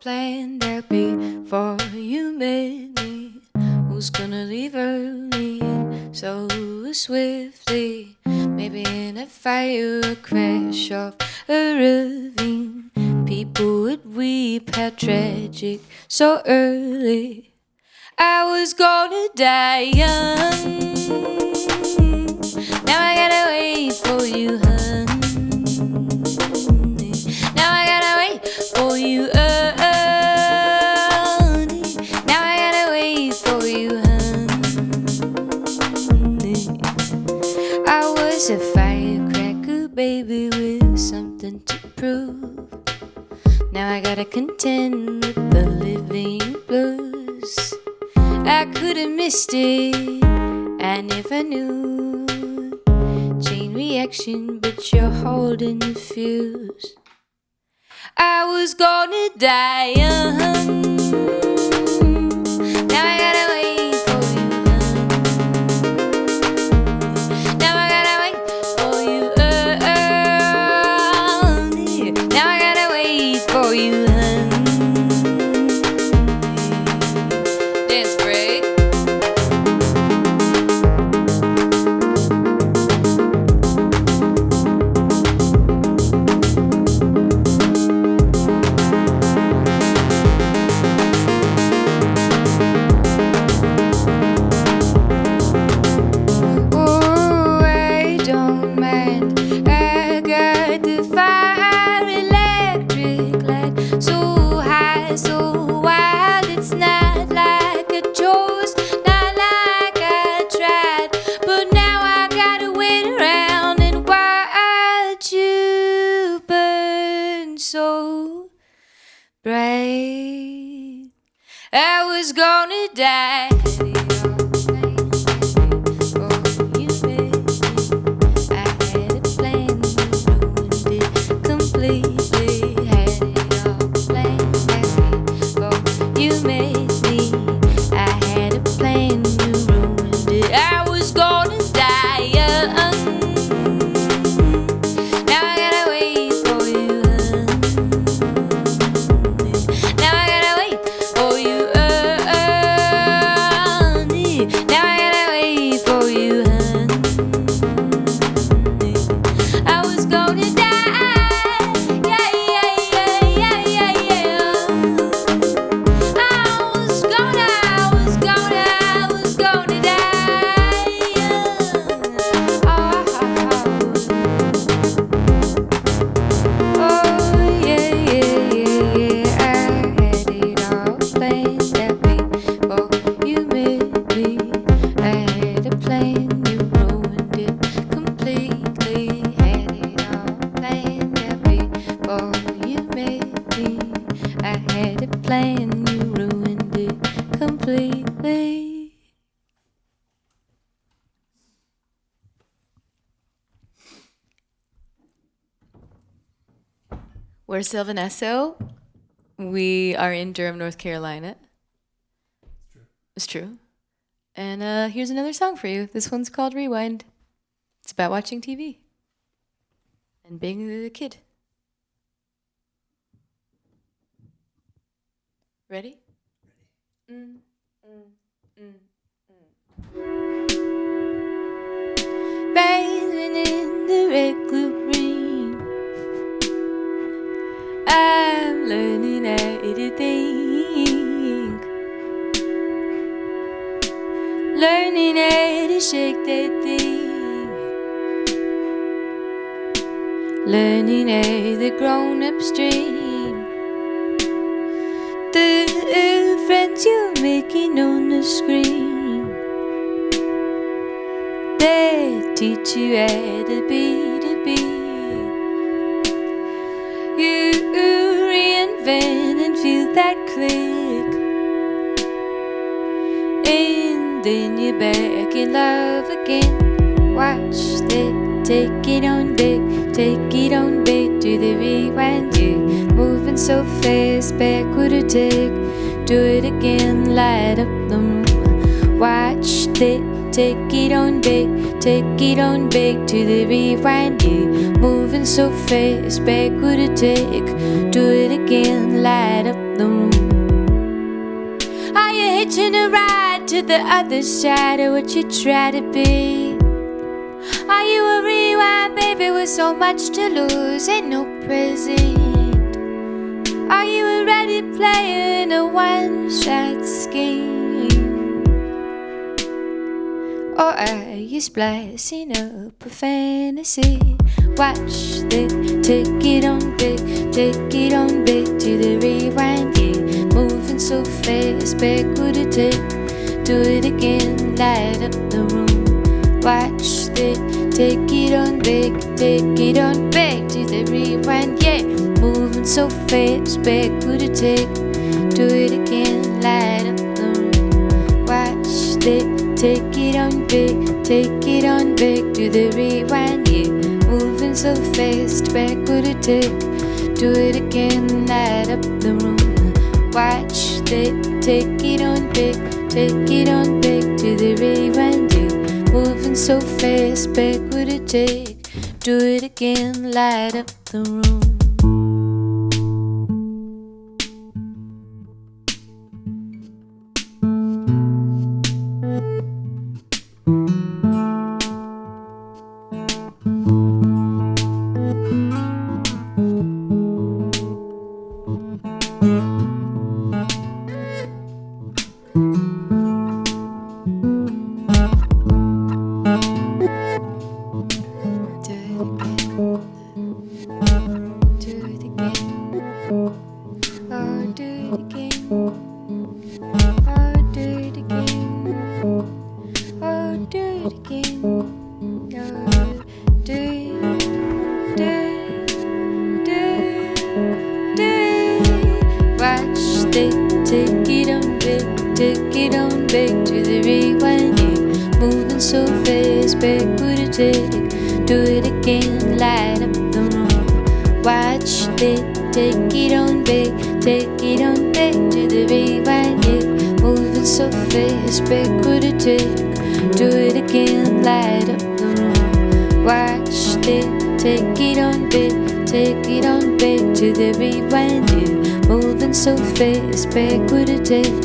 planned out before you met me. Who's gonna leave early so swiftly? Maybe in a fire crash of a ravine. People would weep how tragic so early. I was gonna die young. Now I gotta wait for you, honey. Now I gotta wait for you, I gotta contend with the living blues. I could have missed it, and if I knew, chain reaction, but you're holding the fuse. I was gonna die young. Gonna We're Sylvan Esso. We are in Durham, North Carolina. It's true. It's true. And uh, here's another song for you. This one's called Rewind. It's about watching TV and being a kid. Ready? Mm, mm, mm, Learning how the grown ups dream. The friends you're making on the screen. They teach you how to be to be. You reinvent and feel that click. Then you're back in love again. Watch that, take it on back, take it on back to the rewind. You moving so fast, backward attack. Do it again, light up the room. Watch that, take it on back, take it on back to the rewind. You moving so fast, back with a take. Do it again, light up the room. Are you hitching a ride to the other side of what you try to be? Are you a rewind, baby, with so much to lose and no present? Are you a ready player in a one shot scheme? Or are you splicing up a fantasy? Watch the take it on big, take it on big to the rewind, yeah. Moving so fast, back with a take. Do it again, light up the room. Watch the take it on big, take it on back to the rewind, yeah. Moving so fast, back with a take. Do it again, light up the room. Watch the take it on big, take it on back to the rewind, yeah. Moving so fast, back with a take. Do it again, light up the room. Watch the take it on big, take it on back to the rewind, yeah. Moving so fast, back with a take. Do it again, light up the room. Do it again. Oh, do it again. Oh, do it again. Oh, do it again. Oh, do, do, do, do. Watch the take it on big, it on big to the rewind. Moving so fast, back with a take. Do it again, The take it on big, take it on big to the rewind. Yeah. Moving so fast, back with a take. Do it again, light up the room. Watch the take it on big, take it on big to the rewind. Yeah. Moving so fast, back with a take.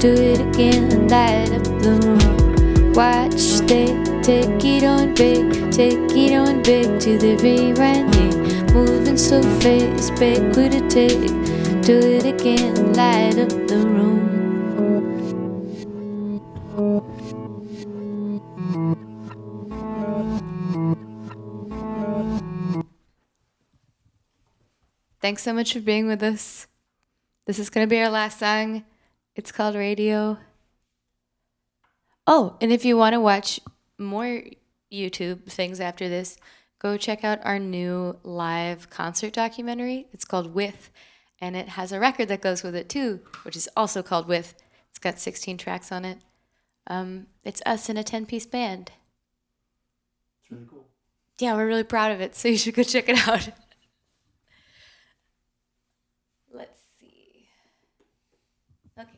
Do it again, light up the room. Watch the take it on big, take it on big to the rewind. Yeah. Moving so fast, back with a take. Do it again, light up the room. Thanks so much for being with us. This is going to be our last song. It's called Radio. Oh, and if you want to watch more YouTube things after this, go check out our new live concert documentary. It's called With, and it has a record that goes with it too, which is also called With. It's got 16 tracks on it. Um, it's us in a 10 piece band. It's really cool. Yeah, we're really proud of it, so you should go check it out. Let's see. Okay.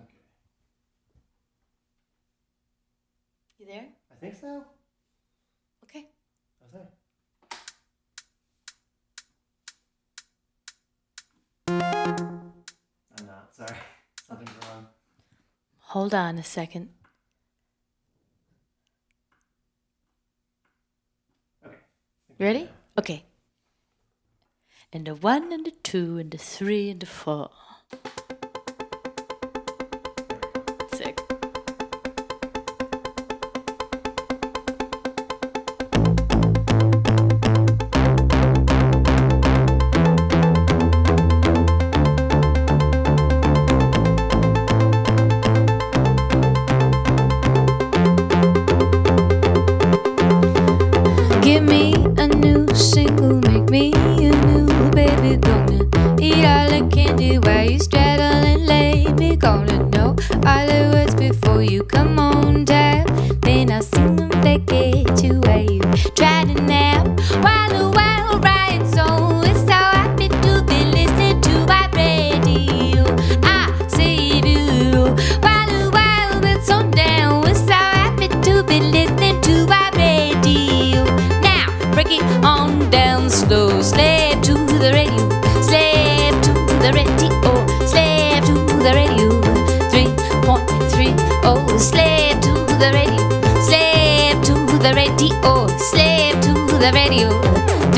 Okay. You there? I think so. Okay. Okay. I'm not. Sorry. Something's wrong. Hold on a second. Okay. You ready? Okay. And a one and a two and a three and a four.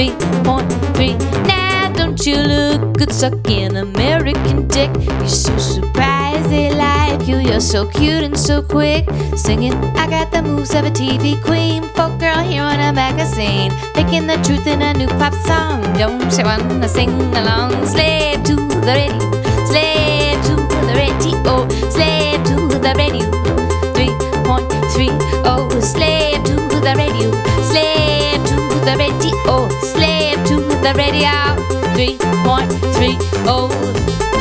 3.3 now don't you look good sucking American dick? You're so surprised they like you. You're so cute and so quick. Singing, I got the moves of a TV queen. Folk girl here on a magazine. Making the truth in a new pop song. Don't you wanna sing along? Slave to the radio. Slave to the radio. Slave to the radio. 3.3 oh, slave The radio. 3.3 oh.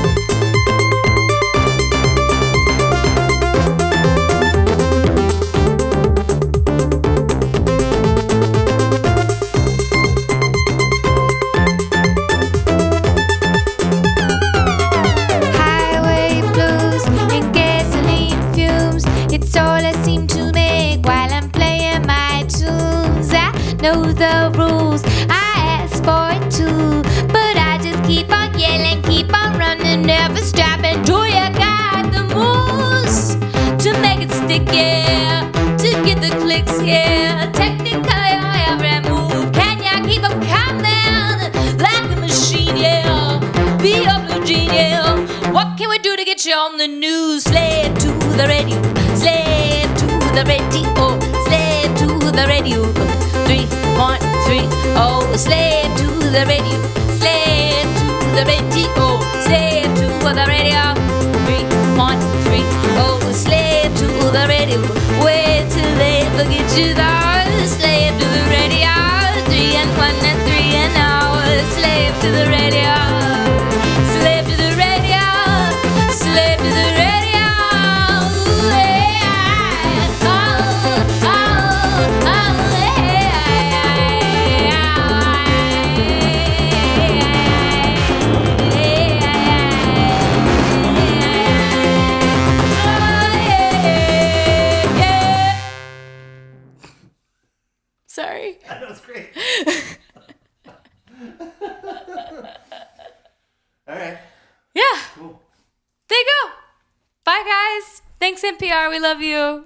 The radio. 3.3 oh, slave to the radio, slave to the radio, slave to the radio. 3.3 oh, slave to the radio. Wait till they forget you there. Slave to the radio. Three and one and three and oh, slave to the radio. All right. Yeah, Cool. there you go. Bye, guys. Thanks, NPR. We love you.